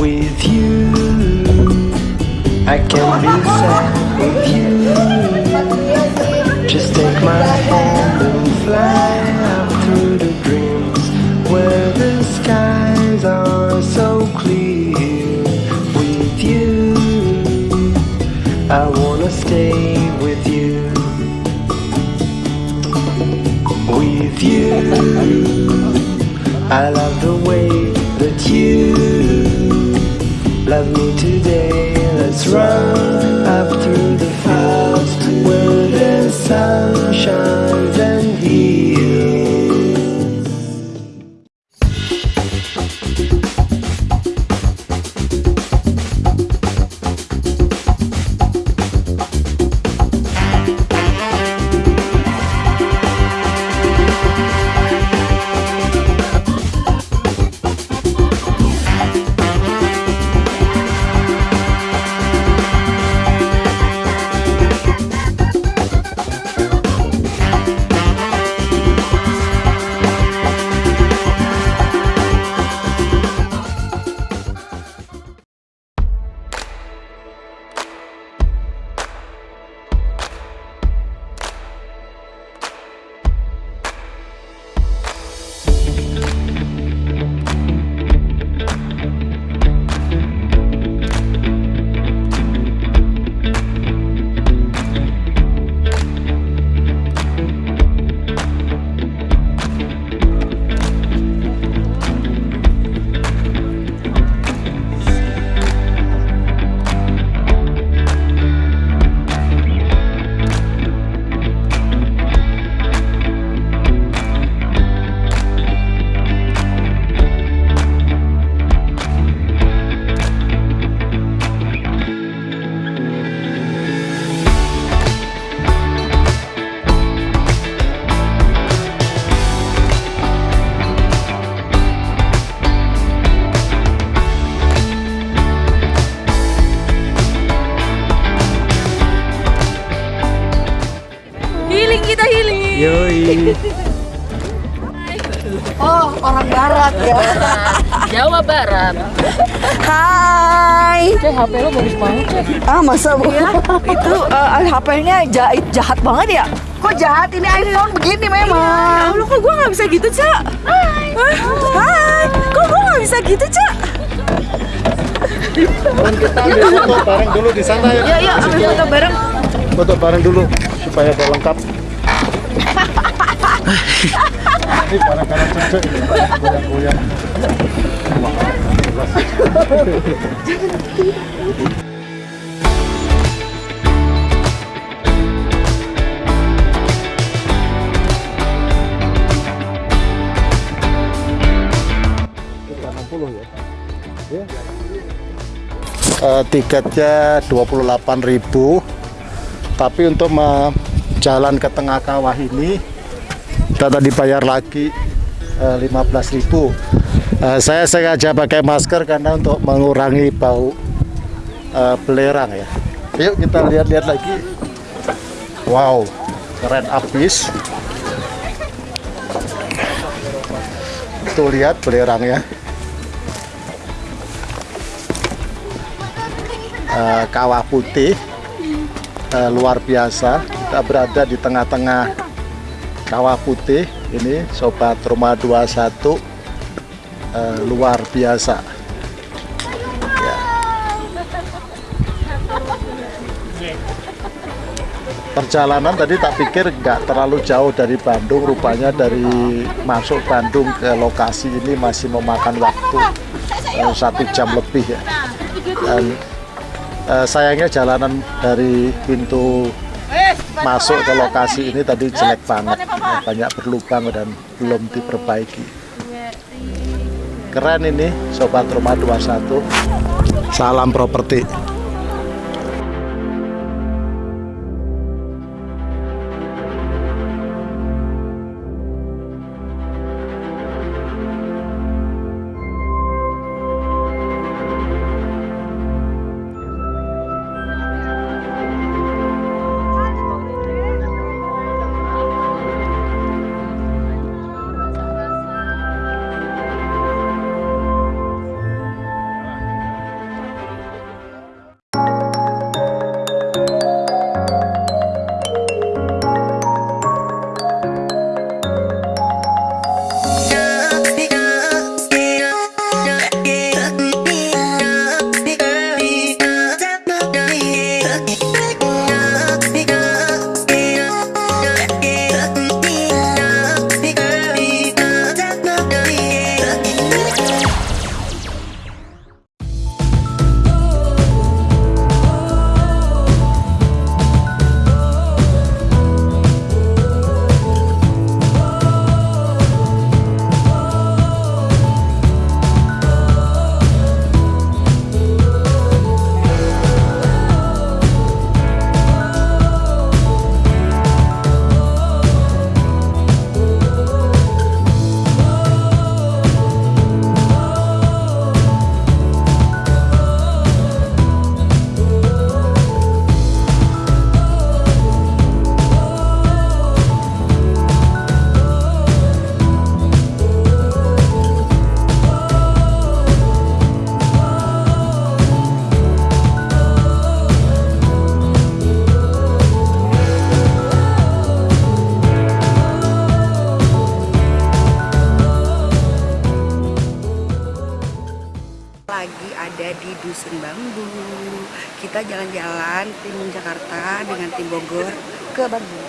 with you. I can be sad with you. Just take my hand and fly out through the dreams where the skies are so clear. With you, I wanna stay with you. With you, I love the love me today. Let's run up through the fields where the sun shines Oh, orang barat ya. Jawa Barat. Hai. Cek HP lo bagus banget ya. Ah, masa Bu? Itu eh, HP-nya jahit jahat banget ya? Kok jahat ini iPhone begini memang? Allah kok gue gak bisa gitu, Cak? Hai. Hai. Kok gue nggak bisa gitu, Cak? Dan kita ambil foto bareng dulu di sana ya. Ya, ya, ambil foto bareng. Foto bareng dulu supaya ada lengkap. Ini barang-barang cucu ini, goyang-goyang. Kita 60 ya. Ya. Eh, tiketnya 28.000 tapi untuk jalan ke tengah kawah ini kita tadi bayar lagi eh, 15.000 Eh, saya sengaja pakai masker karena untuk mengurangi bau eh, belerang ya. Yuk kita lihat-lihat lagi. Wow keren abis tuh lihat belerangnya. Eh, kawah putih. Eh, luar biasa. Kita berada di tengah-tengah kawah putih ini sobat rumah 21 eh, luar biasa Ya. perjalanan tadi tak pikir nggak terlalu jauh dari Bandung rupanya dari masuk Bandung ke lokasi ini masih memakan waktu eh, satu jam lebih ya dan Eh, sayangnya jalanan dari pintu masuk ke lokasi ini tadi jelek banget. Eh, banyak berlubang dan belum diperbaiki. Keren ini sobat rumah 21 salam properti Dusun Bambu. Kita jalan-jalan tim Jakarta dengan tim Bogor ke Bambu.